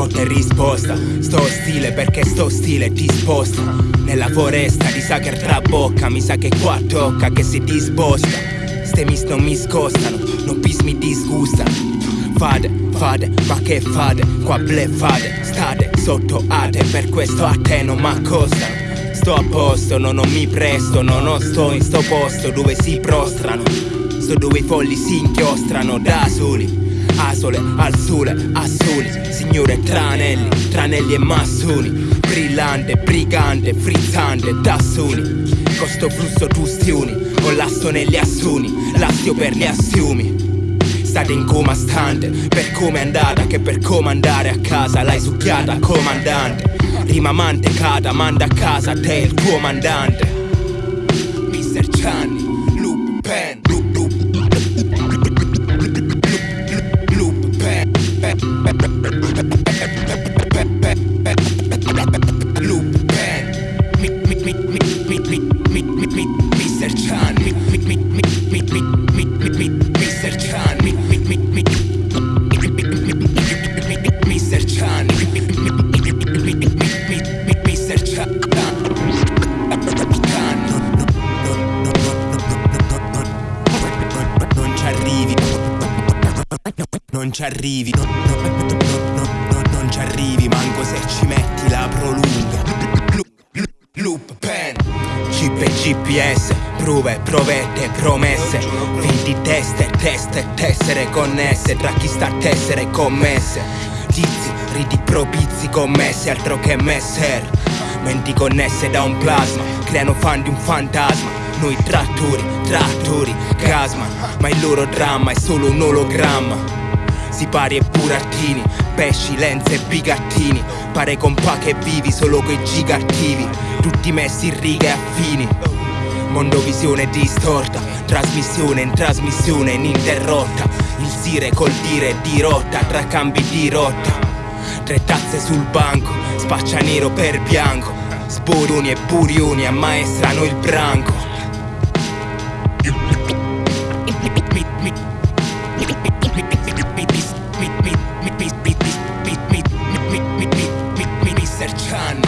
notte risposta. Sto stile perché sto stile ti sposta. Nella foresta di sa che trabocca Mi sa che qua tocca che si disposta Ste mis non mi scostano Non pis mi disgustano Fade, fade, ma che fade? Qua bleffate, state sotto ate Per questo a te non m'accostano. Sto a posto, no, non mi presto No, non sto in sto posto dove si prostrano. Sto dove i folli si inchiostrano da soli Asole al sole, assoli Signore tranelli, tranelli e massoni Brillante, brigante, frizzante, tassoni Costo flusso tustioni Con l'asso negli assuni L'astio per gli assiumi State in coma stante Per come è andata che per comandare a casa L'hai succhiata comandante. Rima mantecata manda a casa te il tuo mandante non ci arrivi, no, no, no, non ci arrivi, manco se ci metti la prolunga. Loop, pen, chip e GPS, prove, provette, promesse, finti teste, teste, tessere connesse, tra chi sta a tessere commesse. Tizi, riti propizi commesse, altro che messer. Menti connesse da un plasma, creano fan di un fantasma. Noi trattori, trattori, casma, ma il loro dramma è solo un ologramma. Sipari e burattini, pesci, lenze e bigattini Pare compa che vivi solo coi gigattivi Tutti messi in righe affini. Mondovisione distorta, trasmissione in trasmissione ininterrotta Il sire col dire di rotta, tra cambi di rotta. Tre tazze sul banco, spaccia nero per bianco Sboroni e burioni ammaestrano il branco Sercian